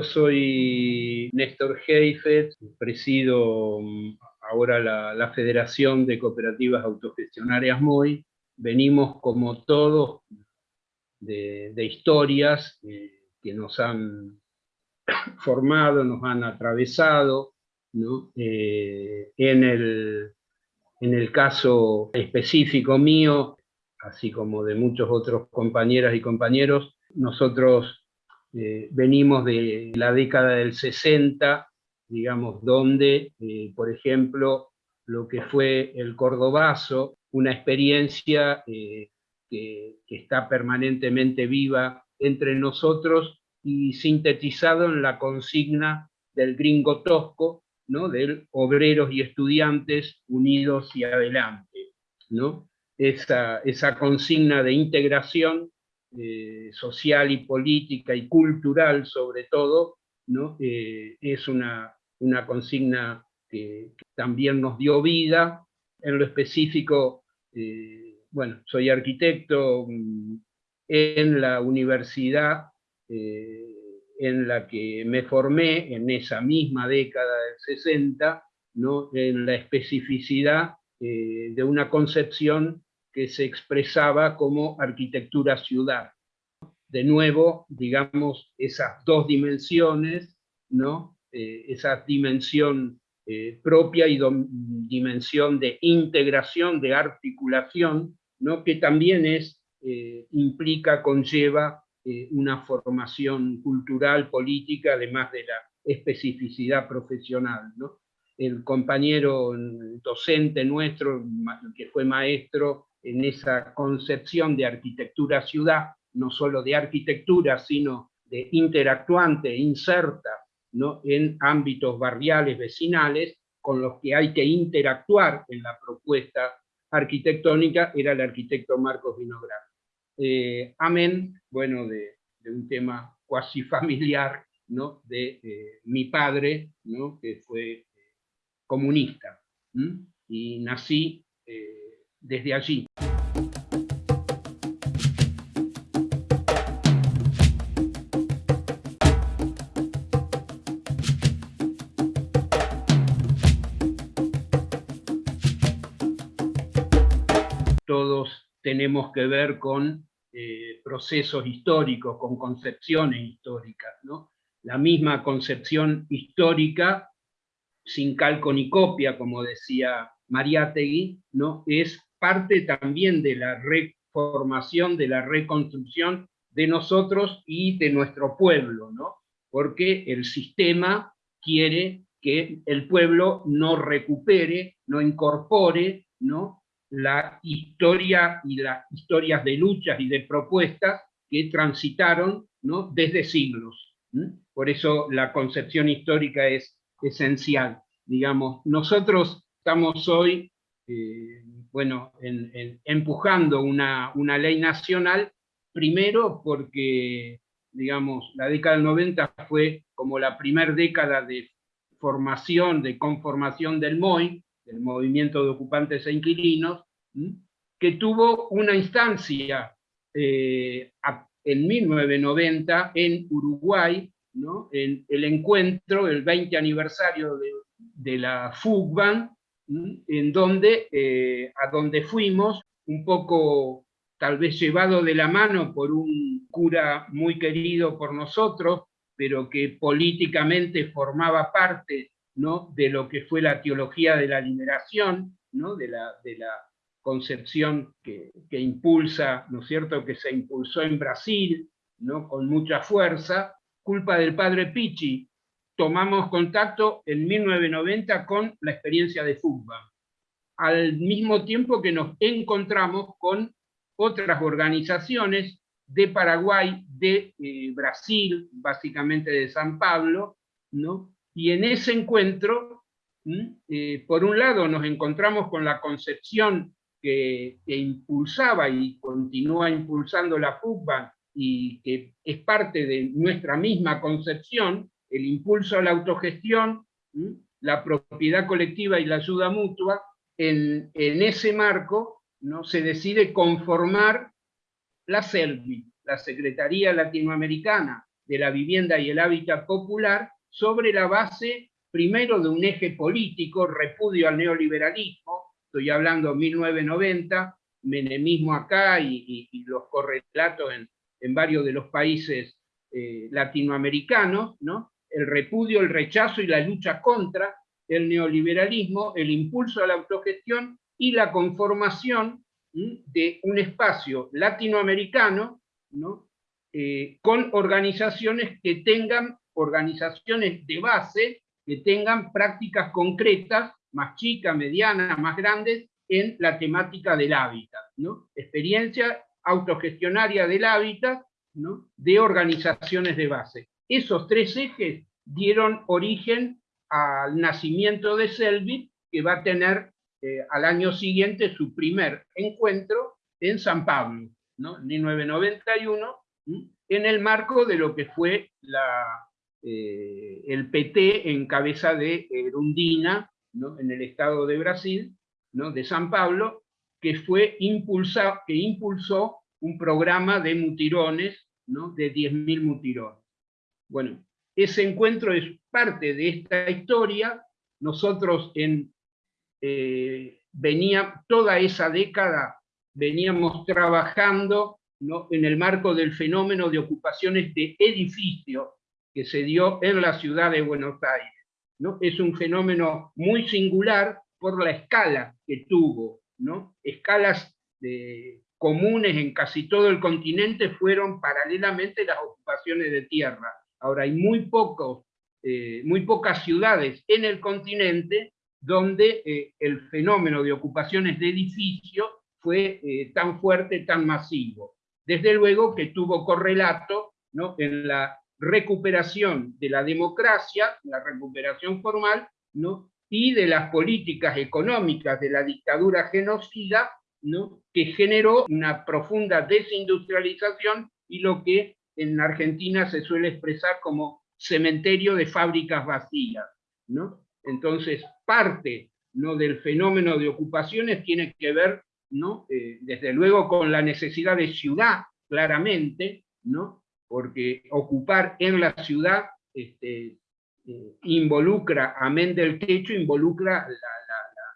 yo soy Néstor Heifetz, presido mm, ahora la, Federación de Cooperativas Autogestionarias MOI. Venimos como todos de, historias eh, que nos han formado, nos han atravesado, eh, en, el, en el caso específico mío, así como de muchos otros compañeras y compañeros, nosotros eh, venimos de la década del 60, digamos, donde, eh, por ejemplo, lo que fue el cordobazo, una experiencia que, que, está permanentemente viva entre nosotros y sintetizado en la consigna del gringo tosco, ¿no? del obreros y estudiantes unidos y adelante. ¿no? Esa, esa consigna de integración eh, social y política y cultural sobre todo, ¿no? Eh, es una, una consigna que, también nos dio vida. En lo específico, eh, bueno, soy arquitecto mm, en la universidad en la que me formé en esa misma década del 60, ¿no? en la especificidad de una concepción que se expresaba como arquitectura ciudad. De nuevo, digamos, esas dos dimensiones, ¿no? Eh, esa dimensión eh, propia y dimensión de integración, de articulación, ¿no? que también es, implica, conlleva eh, una formación cultural, política, además de la especificidad profesional. ¿no? El compañero docente nuestro, que fue maestro en esa concepción de arquitectura ciudad, no solo de arquitectura, sino de interactuante, inserta ¿no? en ámbitos barriales, vecinales, con los que hay que interactuar en la propuesta arquitectónica, era el arquitecto Marcos Vinograd. Eh, amén, bueno, de, un tema cuasi familiar, ¿no? de eh, mi padre, ¿no? que fue eh, comunista, y nací desde allí. Todos tenemos que ver con eh, procesos históricos, con concepciones históricas. ¿no? La misma concepción histórica, sin calco ni copia, como decía Mariátegui, ¿no? es parte también de la reformación, de la reconstrucción de nosotros y de nuestro pueblo, ¿no? porque el sistema quiere que el pueblo no recupere, no incorpore ¿no? la historia y las historias de luchas y de propuestas que transitaron ¿no? desde siglos. Por eso la concepción histórica es esencial. Digamos, nosotros estamos hoy eh, bueno, empujando una, una, ley nacional, primero porque digamos, la década del 90 fue como la primera década de formación, de conformación del MOI, el movimiento de ocupantes e inquilinos, que tuvo una instancia eh, en 1990 en Uruguay, ¿no? en el encuentro, el 20 aniversario de, la FUGBAN, en donde, eh, a donde fuimos, un poco tal vez llevado de la mano por un cura muy querido por nosotros, pero que políticamente formaba parte ¿no? de lo que fue la teología de la liberación, ¿no? de, la, de la concepción que, impulsa, ¿no es cierto?, que se impulsó en Brasil, ¿no?, con mucha fuerza, culpa del padre Pichi, tomamos contacto en 1990 con la experiencia de fútbol, al mismo tiempo que nos encontramos con otras organizaciones de Paraguay, de eh, Brasil, básicamente de San Pablo, ¿no? y en ese encuentro, eh, por un lado nos encontramos con la concepción que, impulsaba y continúa impulsando la FUCBA y que es parte de nuestra misma concepción, el impulso a la autogestión, la propiedad colectiva y la ayuda mutua, en, ese marco ¿no? se decide conformar la CELVI, la Secretaría Latinoamericana de la vivienda y el hábitat popular sobre la base, primero, de un eje político, repudio al neoliberalismo, estoy hablando 1990, menemismo acá y, los correlatos en, en, varios de los países eh, latinoamericanos, ¿no? El repudio, el rechazo y la lucha contra el neoliberalismo, el impulso a la autogestión y la conformación de un espacio latinoamericano ¿no? Eh, con organizaciones que tengan, organizaciones de base, que tengan prácticas concretas, más chicas, medianas, más grandes, en la temática del hábitat. ¿no? Experiencia autogestionaria del hábitat ¿no? de organizaciones de base. Esos tres ejes dieron origen al nacimiento de Selbit, que va a tener eh, al año siguiente su primer encuentro en San Pablo, ¿no? en 1991, en el marco de lo que fue eh, el PT en cabeza de Rundina, ¿no? en el estado de Brasil, ¿no? de San Pablo, que, fue que impulsó un programa de mutirones, ¿no? de 10.000 mutirones. Bueno, ese encuentro es parte de esta historia. Nosotros en, eh, venía, toda esa década veníamos trabajando en el marco del fenómeno de ocupaciones de edificios que se dio en la ciudad de Buenos Aires. ¿no? Es un fenómeno muy singular por la escala que tuvo. ¿no? Escalas de, comunes en casi todo el continente fueron paralelamente las ocupaciones de tierra. Ahora hay eh, muy pocas ciudades en el continente donde eh, el fenómeno de ocupaciones de edificios fue eh, tan fuerte, tan masivo. Desde luego que tuvo correlato en la recuperación de la democracia, la recuperación formal, ¿no? y de las políticas económicas de la dictadura genocida, ¿no? que generó una profunda desindustrialización y lo que en Argentina se suele expresar como cementerio de fábricas vacías. ¿no? Entonces, parte ¿no? del fenómeno de ocupaciones tiene que ver, ¿no? Eh, desde luego, con la necesidad de ciudad, claramente, ¿no? porque ocupar en la ciudad este, eh, involucra, amén del techo, involucra la,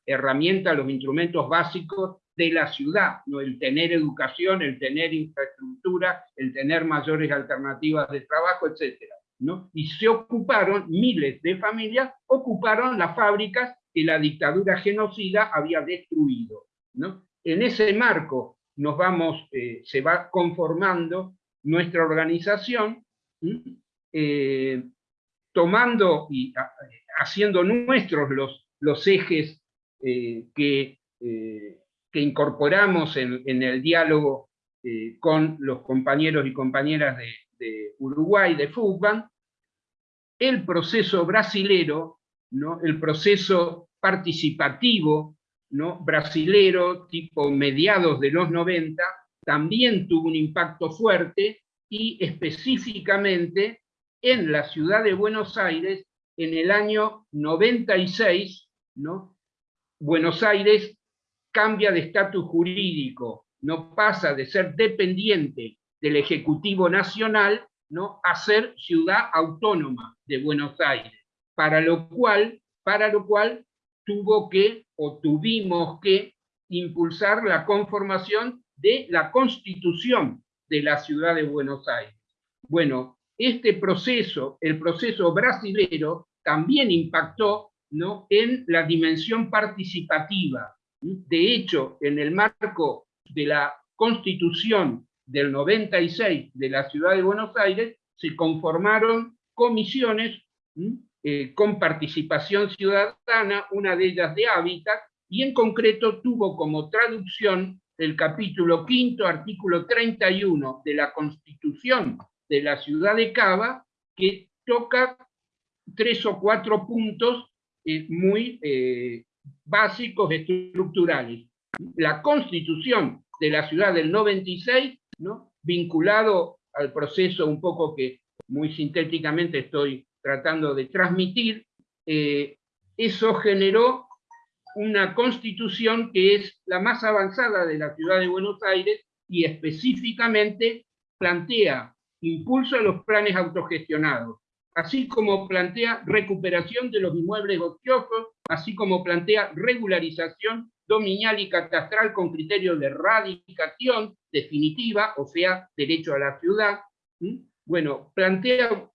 herramienta, los instrumentos básicos de la ciudad, ¿no? el tener educación, el tener infraestructura, el tener mayores alternativas de trabajo, etc. ¿no? Y se ocuparon, miles de familias, ocuparon las fábricas que la dictadura genocida había destruido. ¿no? En ese marco nos vamos, eh, se va conformando nuestra organización, eh, tomando y haciendo nuestros los, los ejes eh, que que incorporamos en, el diálogo eh, con los compañeros y compañeras de, Uruguay, de FUCBAN, el proceso brasilero, ¿no? el proceso participativo ¿no? brasilero, tipo mediados de los 90, también tuvo un impacto fuerte y específicamente en la ciudad de Buenos Aires, en el año 96, ¿no? Buenos Aires cambia de estatus jurídico, no pasa de ser dependiente del Ejecutivo Nacional ¿no? a ser ciudad autónoma de Buenos Aires, para lo cual, para lo cual tuvo que, o tuvimos que, impulsar la conformación de la Constitución de la ciudad de Buenos Aires. Bueno, este proceso, el proceso brasilero, también impactó ¿no? en la dimensión participativa, de hecho, en el marco de la constitución del 96 de la ciudad de Buenos Aires, se conformaron comisiones eh, con participación ciudadana, una de ellas de hábitat, y en concreto tuvo como traducción el capítulo quinto, artículo 31 de la Constitución de la ciudad de Cava, que toca tres o cuatro puntos eh, muy eh, básicos estructurales. La constitución de la ciudad del 96, ¿no? vinculado al proceso un poco que muy sintéticamente estoy tratando de transmitir, eh, eso generó una constitución que es la más avanzada de la ciudad de Buenos Aires y específicamente plantea impulso a los planes autogestionados, así como plantea recuperación de los inmuebles ociosos, así como plantea regularización dominial y catastral con criterio de radicación definitiva, o sea, derecho a la ciudad. Bueno, plantea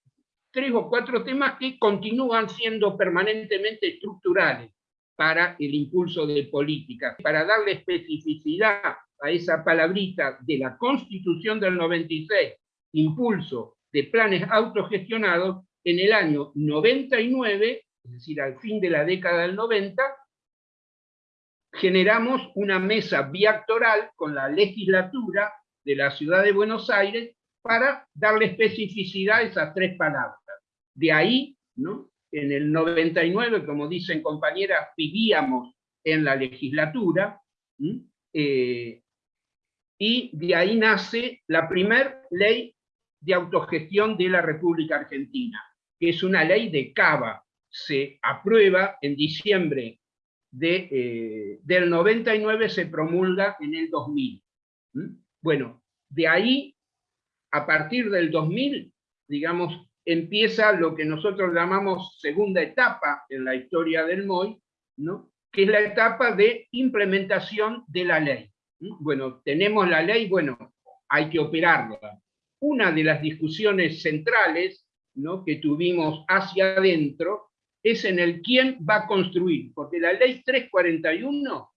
tres o cuatro temas que continúan siendo permanentemente estructurales para el impulso de políticas, para darle especificidad a esa palabrita de la Constitución del 96, impulso de planes autogestionados, en el año 99, es decir, al fin de la década del 90, generamos una mesa biactoral con la legislatura de la ciudad de Buenos Aires para darle especificidad a esas tres palabras. De ahí, ¿no? en el 99, como dicen compañeras, vivíamos en la legislatura, eh, y de ahí nace la primera ley de autogestión de la República Argentina, que es una ley de Cava. Se aprueba en diciembre de, eh, del 99, se promulga en el 2000. Bueno, de ahí, a partir del 2000, digamos, empieza lo que nosotros llamamos segunda etapa en la historia del MOI, ¿no? que es la etapa de implementación de la ley. Bueno, tenemos la ley, bueno, hay que operarla. Una de las discusiones centrales ¿no? que tuvimos hacia adentro es en el quién va a construir, porque la ley 341,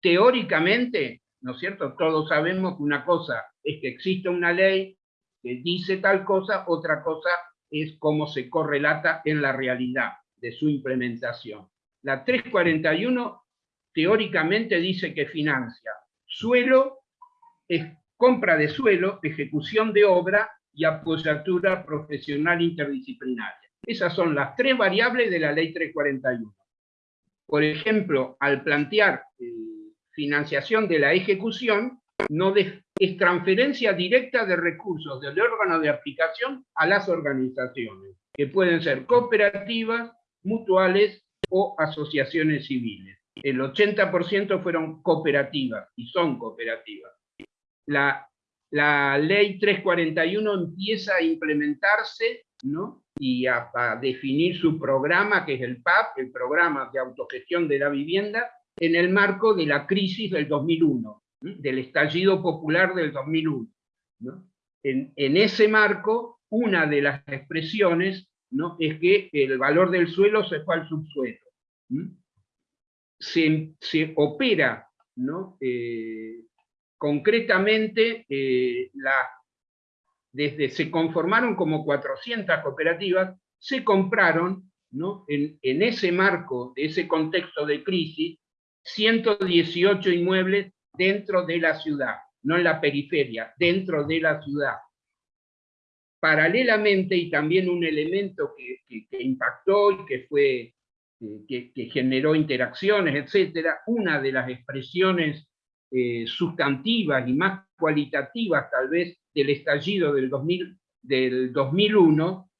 teóricamente, ¿no es cierto? Todos sabemos que una cosa es que existe una ley que dice tal cosa, otra cosa es cómo se correlata en la realidad de su implementación. La 341 teóricamente dice que financia suelo, compra de suelo, ejecución de obra y apoyatura profesional interdisciplinaria. Esas son las tres variables de la ley 341. Por ejemplo, al plantear eh, financiación de la ejecución, no es transferencia directa de recursos del órgano de aplicación a las organizaciones, que pueden ser cooperativas, mutuales o asociaciones civiles. El 80% fueron cooperativas y son cooperativas. La, la ley 341 empieza a implementarse ¿no? Y a, definir su programa, que es el PAP, el Programa de Autogestión de la Vivienda, en el marco de la crisis del 2001 del estallido popular del 2001. En, ese marco, una de las expresiones ¿no? es que el valor del suelo se fue al subsuelo. Se, opera ¿no? Eh, concretamente, eh, la, desde se conformaron como 400 cooperativas, se compraron ¿no? en, ese marco, de ese contexto de crisis, 118 inmuebles dentro de la ciudad, no en la periferia, dentro de la ciudad. Paralelamente, y también un elemento que, impactó y que, fue, que, generó interacciones, etcétera, una de las expresiones eh, sustantivas y más cualitativas tal vez del estallido del, 2000, del 2001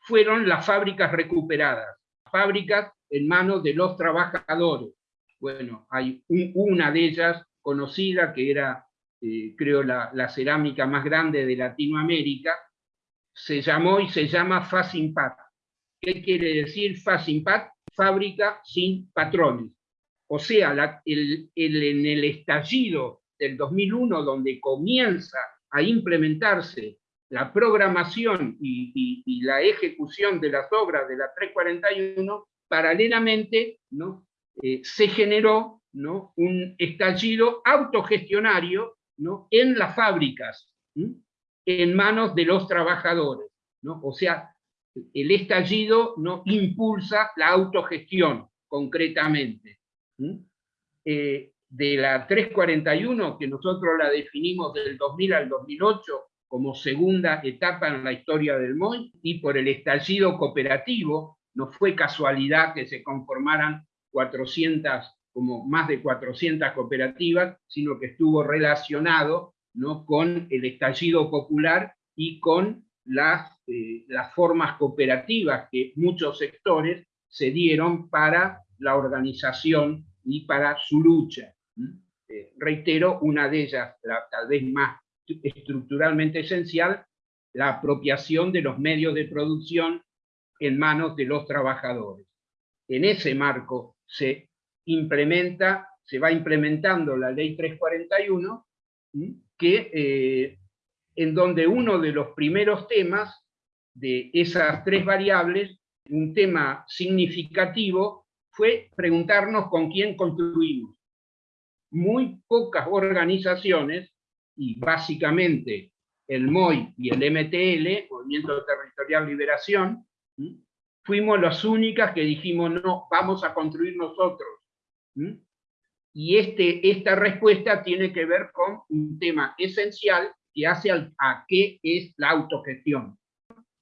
fueron las fábricas recuperadas, fábricas en manos de los trabajadores. Bueno, hay una de ellas conocida, que era, eh, creo, la, cerámica más grande de Latinoamérica, se llamó y se llama Facimpat. ¿Qué quiere decir Facimpat? Fábrica sin patrones. O sea, en el estallido del 2001, donde comienza a implementarse la programación y, la ejecución de las obras de la 341, paralelamente ¿no? Eh, se generó un estallido autogestionario ¿no? en las fábricas, en manos de los trabajadores. ¿no? O sea, el estallido ¿no? impulsa la autogestión, concretamente. De la 341, que nosotros la definimos del 2000 al 2008 como segunda etapa en la historia del MOI, y por el estallido cooperativo, no fue casualidad que se conformaran 400 como más de 400 cooperativas, sino que estuvo relacionado ¿no? con el estallido popular y con las, eh, las formas cooperativas que muchos sectores se dieron para la organización y para su lucha. Eh, reitero, una de ellas, tal vez más estructuralmente esencial, la apropiación de los medios de producción en manos de los trabajadores. En ese marco se implementa, se va implementando la ley 341, que, eh, en donde uno de los primeros temas de esas tres variables, un tema significativo, fue preguntarnos con quién construimos. Muy pocas organizaciones, y básicamente el MOI y el MTL, Movimiento Territorial Liberación, fuimos las únicas que dijimos, no, vamos a construir nosotros. Y este, esta respuesta tiene que ver con un tema esencial que hace a qué es la autogestión.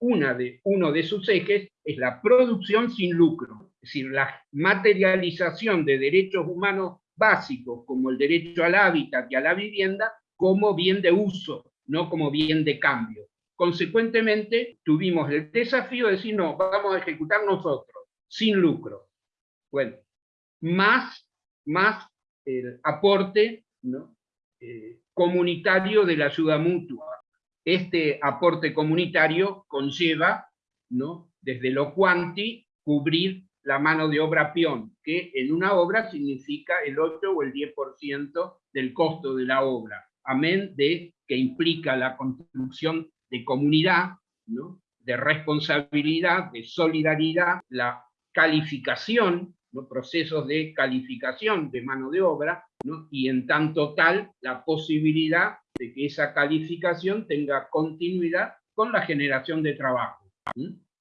Una de, uno de sus ejes es la producción sin lucro, es decir, la materialización de derechos humanos básicos como el derecho al hábitat y a la vivienda como bien de uso, no como bien de cambio. Consecuentemente, tuvimos el desafío de decir, no, vamos a ejecutar nosotros, sin lucro. Bueno, más, más el aporte ¿no? Eh, comunitario de la ayuda mutua. Este aporte comunitario conlleva, ¿no? desde lo cuanti, cubrir la mano de obra peón, que en una obra significa el 8 o el 10% del costo de la obra, amén de que implica la construcción de comunidad, ¿no? de responsabilidad, de solidaridad, la calificación los procesos de calificación de mano de obra, y en tanto tal la posibilidad de que esa calificación tenga continuidad con la generación de trabajo.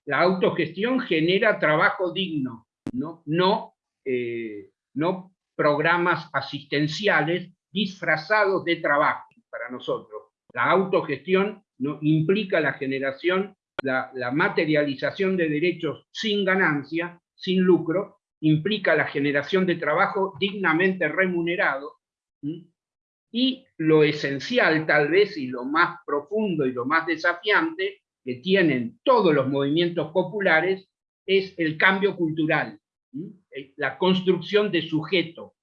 La autogestión genera trabajo digno, no, no, eh, no programas asistenciales disfrazados de trabajo para nosotros. La autogestión ¿no? implica la generación, la, la materialización de derechos sin ganancia, sin lucro, implica la generación de trabajo dignamente remunerado, y lo esencial tal vez y lo más profundo y lo más desafiante que tienen todos los movimientos populares es el cambio cultural, eh, la construcción de sujeto.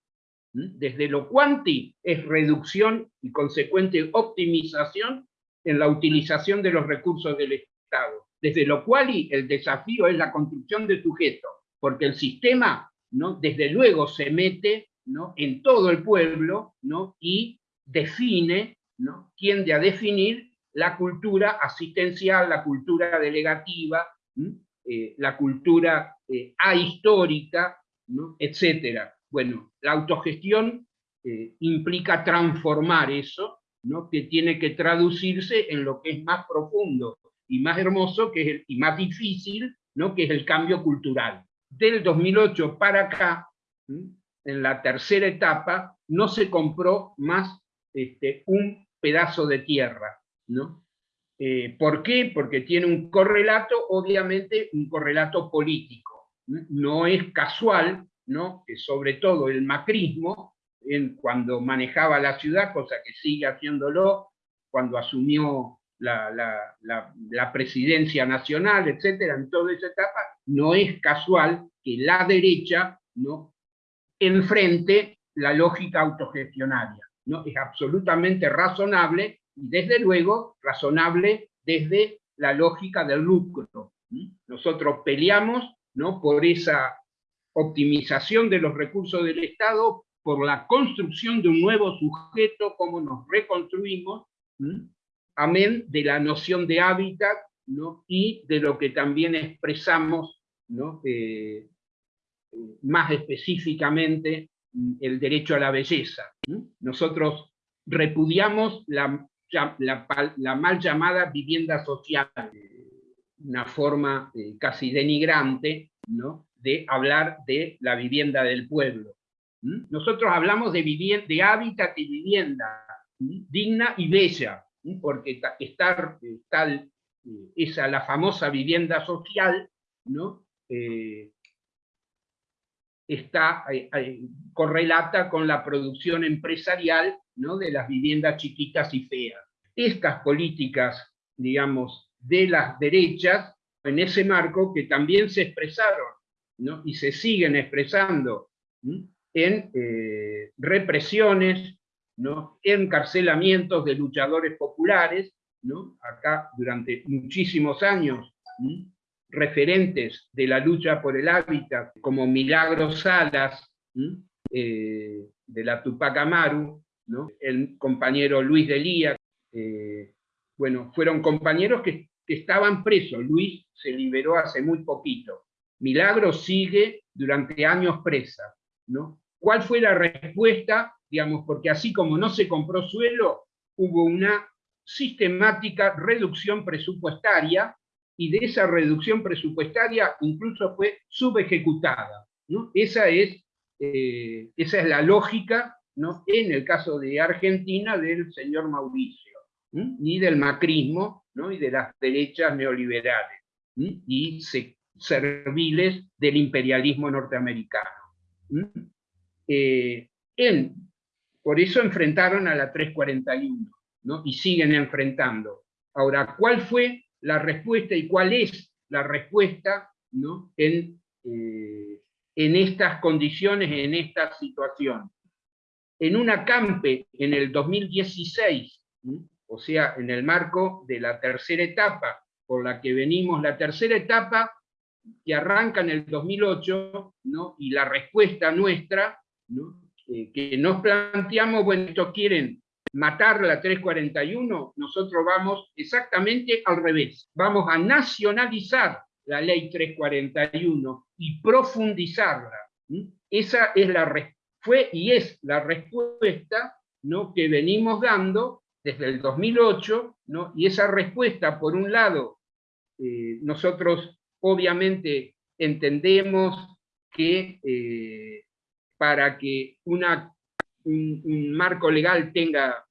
Desde lo cuanti es reducción y consecuente optimización en la utilización de los recursos del Estado. Desde lo cual el desafío es la construcción de sujeto porque el sistema, ¿no? desde luego, se mete ¿no? en todo el pueblo ¿no? y define, ¿no? tiende a definir la cultura asistencial, la cultura delegativa, eh, la cultura eh, ahistórica, etc. Bueno, la autogestión eh, implica transformar eso, ¿no? que tiene que traducirse en lo que es más profundo y más hermoso que y más difícil, ¿no? que es el cambio cultural del 2008 para acá, en la tercera etapa, no se compró más este, un pedazo de tierra. ¿No? Eh, ¿Por qué? Porque tiene un correlato, obviamente un correlato político. No es casual ¿no? que sobre todo el macrismo, cuando manejaba la ciudad, cosa que sigue haciéndolo, cuando asumió la, la, presidencia nacional, etcétera, en toda esa etapa, no es casual que la derecha ¿no? enfrente la lógica autogestionaria. ¿no? Es absolutamente razonable, y desde luego razonable desde la lógica del lucro. Nosotros peleamos ¿no? por esa optimización de los recursos del Estado, por la construcción de un nuevo sujeto, como nos reconstruimos, amén de la noción de hábitat ¿no? y de lo que también expresamos ¿no? Eh, más específicamente el derecho a la belleza. Nosotros repudiamos la, la, mal llamada vivienda social, una forma eh, casi denigrante ¿no? de hablar de la vivienda del pueblo. Nosotros hablamos de, hábitat y vivienda digna y bella, porque está, tal eh, esa la famosa vivienda social, ¿no? Eh, está eh, correlata con la producción empresarial de las viviendas chiquitas y feas. Estas políticas, digamos, de las derechas, en ese marco que también se expresaron ¿no? y se siguen expresando en represiones, ¿no? encarcelamientos de luchadores populares, ¿no? acá durante muchísimos años, referentes de la lucha por el hábitat, como Milagros Salas, eh, de la Tupac Amaru, el compañero Luis Delía, eh, bueno, fueron compañeros que, estaban presos. Luis se liberó hace muy poquito. Milagros sigue durante años presa. ¿no? ¿Cuál fue la respuesta? Digamos, porque así como no se compró suelo, hubo una sistemática reducción presupuestaria y de esa reducción presupuestaria incluso fue subejecutada. ¿no? Esa, es, eh, esa es la lógica ¿no? en el caso de Argentina del señor Mauricio, ni del macrismo ¿no? y de las derechas neoliberales y serviles del imperialismo norteamericano. Eh, por eso enfrentaron a la 341 ¿no? y siguen enfrentando. Ahora, ¿cuál fue la respuesta y cuál es la respuesta ¿no? en, eh, en estas condiciones, en esta situación. En un acampe en el 2016, o sea, en el marco de la tercera etapa, por la que venimos, la tercera etapa que arranca en el 2008, ¿no? y la respuesta nuestra, ¿no? Eh, que nos planteamos, bueno, esto quieren matar la 341, nosotros vamos exactamente al revés. Vamos a nacionalizar la ley 341 y profundizarla. Esa es la, fue y es la respuesta que venimos dando desde el 2008, ¿no? y esa respuesta, por un lado, eh, nosotros obviamente entendemos que eh, para que una un, marco legal tenga,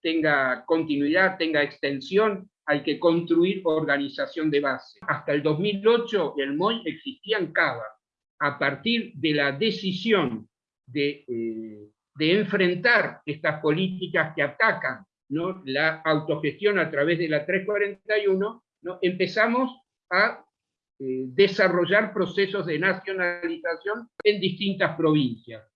tenga continuidad, tenga extensión, hay que construir organización de base. Hasta el 2008 el MOI existía en Cava. A partir de la decisión de, eh, de enfrentar estas políticas que atacan ¿no? la autogestión a través de la 341, ¿no? empezamos a eh, desarrollar procesos de nacionalización en distintas provincias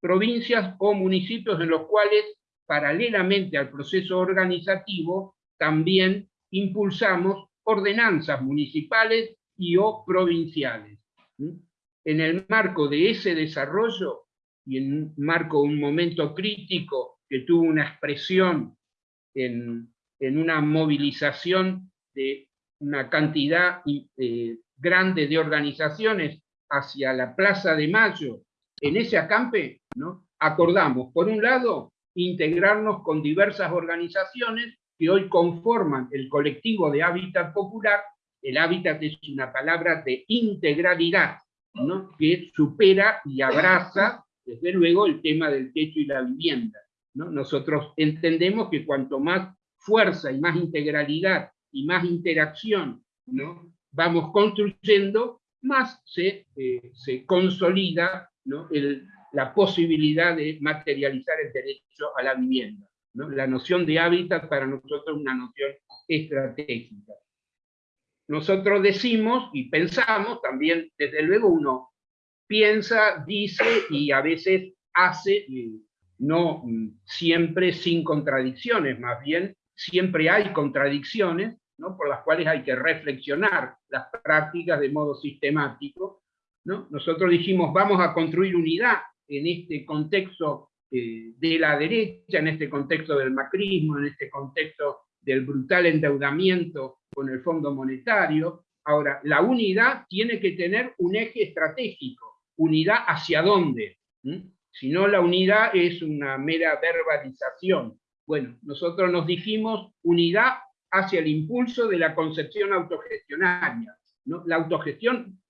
provincias o municipios en los cuales, paralelamente al proceso organizativo, también impulsamos ordenanzas municipales y o provinciales. En el marco de ese desarrollo, y en marco, un momento crítico que tuvo una expresión en, una movilización de una cantidad eh, grande de organizaciones hacia la Plaza de Mayo, en ese acampe acordamos, por un lado, integrarnos con diversas organizaciones que hoy conforman el colectivo de hábitat popular. El hábitat es una palabra de integralidad, que supera y abraza, desde luego, el tema del techo y la vivienda. ¿no? Nosotros entendemos que cuanto más fuerza y más integralidad y más interacción vamos construyendo, más se, eh, se consolida el, la posibilidad de materializar el derecho a la vivienda. ¿no? La noción de hábitat para nosotros es una noción estratégica. Nosotros decimos y pensamos, también desde luego uno piensa, dice y a veces hace, no siempre sin contradicciones, más bien siempre hay contradicciones ¿no? por las cuales hay que reflexionar las prácticas de modo sistemático. ¿no? Nosotros dijimos, vamos a construir unidad en este contexto eh, de la derecha, en este contexto del macrismo, en este contexto del brutal endeudamiento con el Fondo Monetario. Ahora, la unidad tiene que tener un eje estratégico. ¿Unidad hacia dónde? Si no, la unidad es una mera verbalización. Bueno, nosotros nos dijimos unidad hacia el impulso de la concepción autogestionaria. La autogestión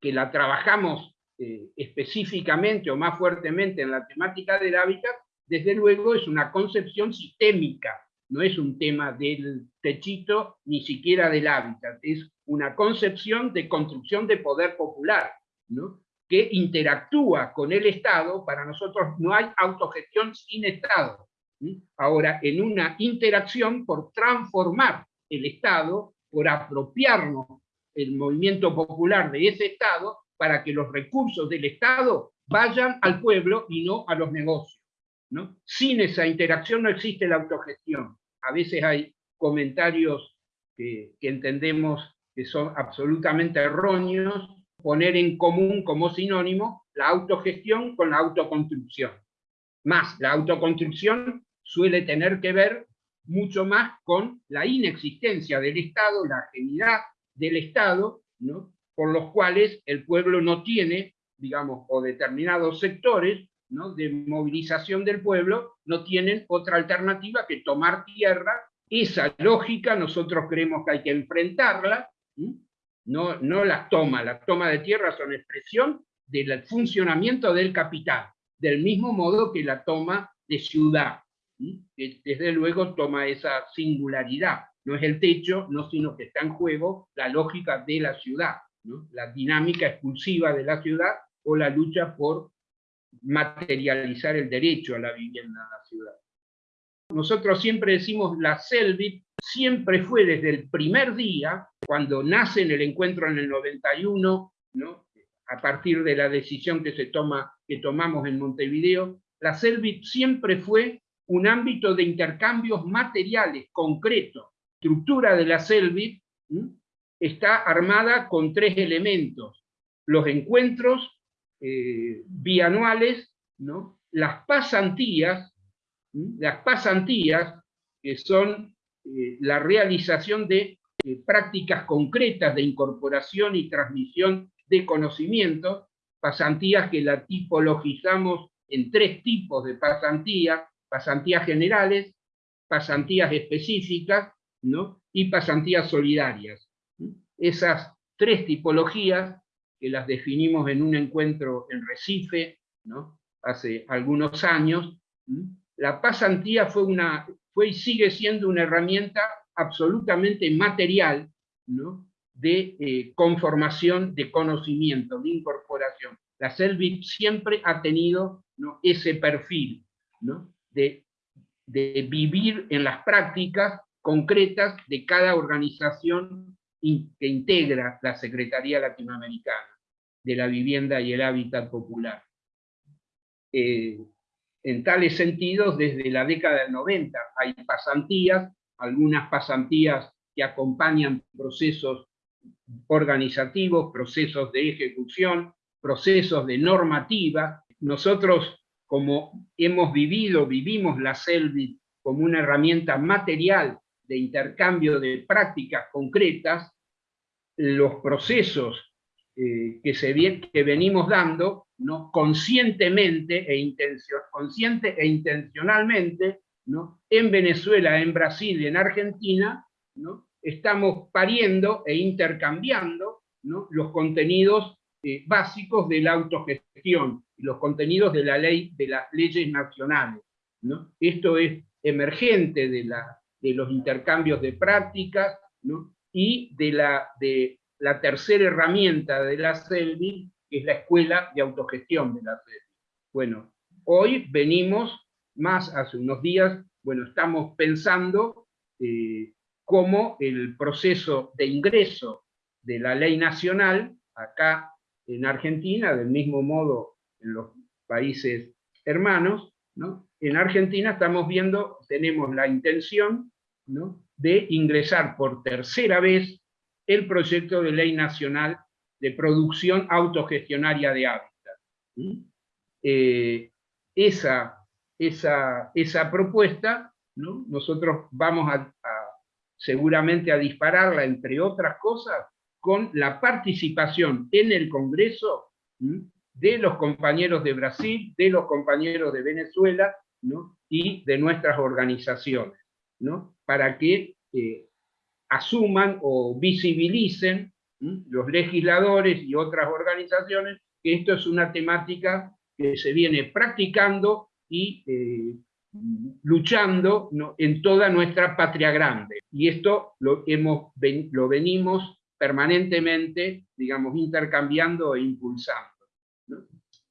que la trabajamos eh, específicamente o más fuertemente en la temática del hábitat, desde luego es una concepción sistémica, no es un tema del techito ni siquiera del hábitat, es una concepción de construcción de poder popular, ¿no? que interactúa con el Estado, para nosotros no hay autogestión sin Estado. Ahora, en una interacción por transformar el Estado, por apropiarnos el movimiento popular de ese Estado para que los recursos del Estado vayan al pueblo y no a los negocios. ¿no? Sin esa interacción no existe la autogestión. A veces hay comentarios que, entendemos que son absolutamente erróneos, poner en común como sinónimo la autogestión con la autoconstrucción. Más, la autoconstrucción suele tener que ver mucho más con la inexistencia del Estado, la ajenidad del Estado, ¿no? Por los cuales el pueblo no tiene, digamos, o determinados sectores ¿no? de movilización del pueblo no tienen otra alternativa que tomar tierra. Esa lógica nosotros creemos que hay que enfrentarla, no, no las toma, la toma de tierra son expresión del funcionamiento del capital, del mismo modo que la toma de ciudad, que desde luego toma esa singularidad, no es el techo, no sino que está en juego la lógica de la ciudad, la dinámica expulsiva de la ciudad o la lucha por materializar el derecho a la vivienda en la ciudad. Nosotros siempre decimos la CELVIT siempre fue desde el primer día, cuando nace en el encuentro en el 91, ¿no? a partir de la decisión que, se toma, que tomamos en Montevideo, la CELVIT siempre fue un ámbito de intercambios materiales concretos. Estructura de la CELVIT está armada con tres elementos. Los encuentros eh, bianuales, las pasantías, las pasantías, que son eh, la realización de eh, prácticas concretas de incorporación y transmisión de conocimiento, pasantías que la tipologizamos en tres tipos de pasantías, pasantías generales, pasantías específicas y pasantías solidarias. Esas tres tipologías que las definimos en un encuentro en Recife, ¿no? hace algunos años, la pasantía fue, una, fue y sigue siendo una herramienta absolutamente material ¿no? de eh, conformación de conocimiento, de incorporación. La CELVIT siempre ha tenido ¿no? ese perfil ¿no? de, de vivir en las prácticas concretas de cada organización que integra la Secretaría Latinoamericana de la vivienda y el hábitat popular. Eh, en tales sentidos, desde la década del 90 hay pasantías, algunas pasantías que acompañan procesos organizativos, procesos de ejecución, procesos de normativa. Nosotros, como hemos vivido, vivimos la CELVIT como una herramienta material de intercambio de prácticas concretas, los procesos eh, que, se, que venimos dando, ¿no? conscientemente e, consciente e intencionalmente, ¿no? en Venezuela, en Brasil y en Argentina, ¿no? estamos pariendo e intercambiando ¿no? los contenidos eh, básicos de la autogestión, los contenidos de la ley, de las leyes nacionales. ¿no? Esto es emergente de, la, de los intercambios de prácticas y de, la, de la tercera herramienta de la CELVI, que es la escuela de autogestión de la CELVI. Bueno, hoy venimos, más hace unos días, bueno, estamos pensando eh, cómo el proceso de ingreso de la ley nacional, acá en Argentina, del mismo modo en los países hermanos, ¿no? en Argentina estamos viendo, tenemos la intención de ingresar por tercera vez el proyecto de ley nacional de producción autogestionaria de hábitat. Eh, esa, esa, esa, propuesta, ¿no? nosotros vamos a, seguramente a dispararla, entre otras cosas, con la participación en el Congreso de los compañeros de Brasil, de los compañeros de Venezuela y de nuestras organizaciones, ¿no? Para que eh, asuman o visibilicen los legisladores y otras organizaciones que esto es una temática que se viene practicando y eh, luchando en toda nuestra patria grande. Y esto lo, hemos, lo venimos permanentemente, digamos, intercambiando e impulsando.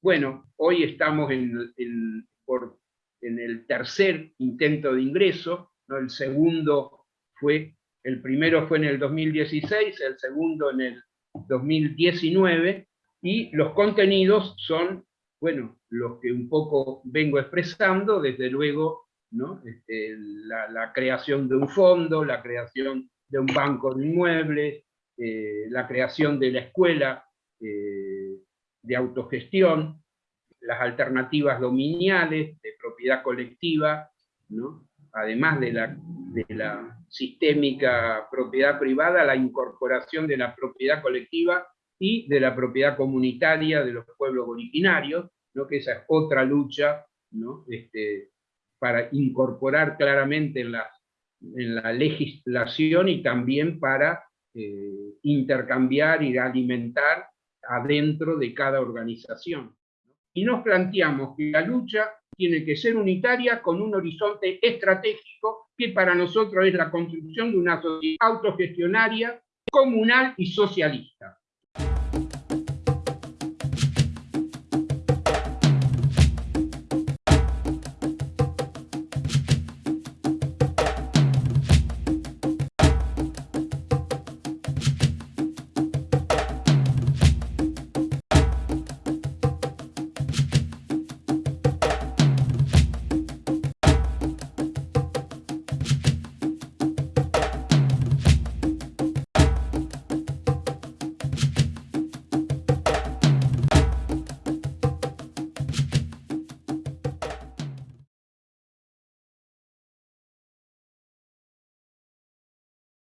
Bueno, hoy estamos en, por, en, el tercer intento de ingreso, el segundo fue el primero fue en el 2016, el segundo en el 2019, y los contenidos son, bueno, los que un poco vengo expresando, desde luego ¿no? Este, la, creación de un fondo, la creación de un banco de inmuebles, eh, la creación de la escuela eh, de autogestión, las alternativas dominiales de propiedad colectiva, ¿no? Además de la, de la sistémica propiedad privada, la incorporación de la propiedad colectiva y de la propiedad comunitaria de los pueblos originarios, ¿no? que esa es otra lucha ¿no? este, para incorporar claramente en la, en la legislación y también para eh, intercambiar y alimentar adentro de cada organización. Y nos planteamos que la lucha tiene que ser unitaria con un horizonte estratégico que para nosotros es la construcción de una sociedad autogestionaria, comunal y socialista.